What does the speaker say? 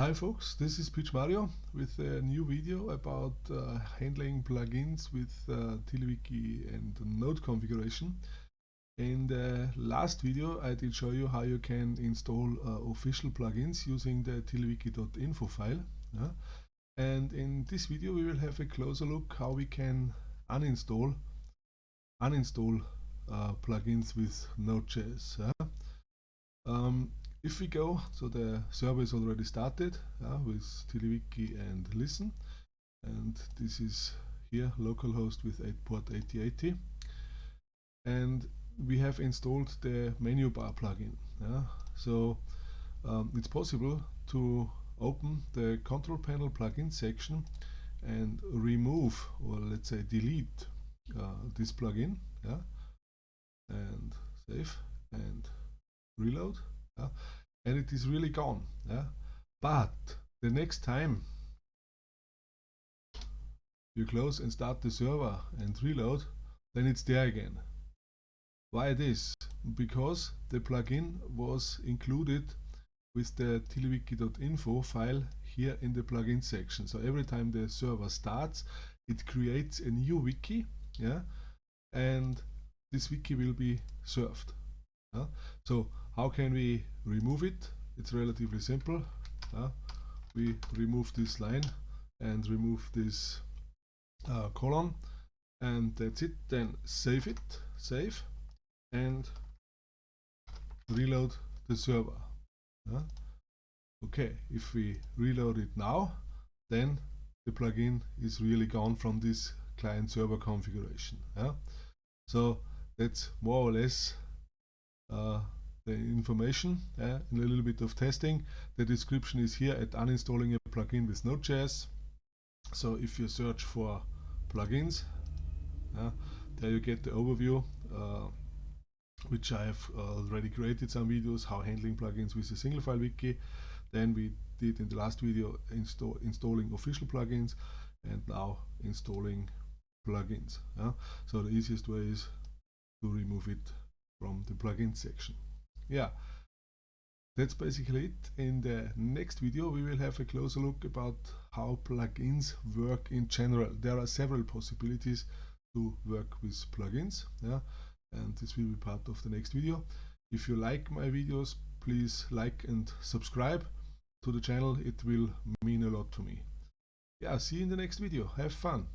Hi folks, this is Pitch Mario with a new video about uh, handling plugins with uh, and node configuration. In the last video I did show you how you can install uh, official plugins using the tiddlywiki.info file. Yeah? And in this video we will have a closer look how we can uninstall uninstall uh, plugins with Node.js. Yeah? Um, if we go, so the server is already started uh, with TiddlyWiki and listen, and this is here localhost with 8 port 8080, and we have installed the menu bar plugin. Yeah? So um, it's possible to open the control panel plugin section and remove or let's say delete uh, this plugin yeah? and save and reload yeah? and it is really gone yeah? but the next time you close and start the server and reload then it's there again. Why this? Because the plugin was included with the tiddlywiki.info file here in the plugin section. So every time the server starts it creates a new wiki yeah? And this wiki will be served yeah? so how can we remove it? It's relatively simple. Uh, we remove this line and remove this uh, column and that's it. Then save it, save and reload the server. Uh, okay, if we reload it now, then the plugin is really gone from this client server configuration. So that's more or less uh, the information uh, and a little bit of testing. The description is here at uninstalling a plugin with Node.js. So if you search for plugins, uh, there you get the overview, uh, which I have already created some videos how handling plugins with a single file wiki. Then we did in the last video install, installing official plugins and now installing plugins. So the easiest way is to remove it from the plugin section. Yeah that's basically it. In the next video we will have a closer look about how plugins work in general. There are several possibilities to work with plugins yeah and this will be part of the next video. If you like my videos please like and subscribe to the channel. It will mean a lot to me. Yeah see you in the next video. Have fun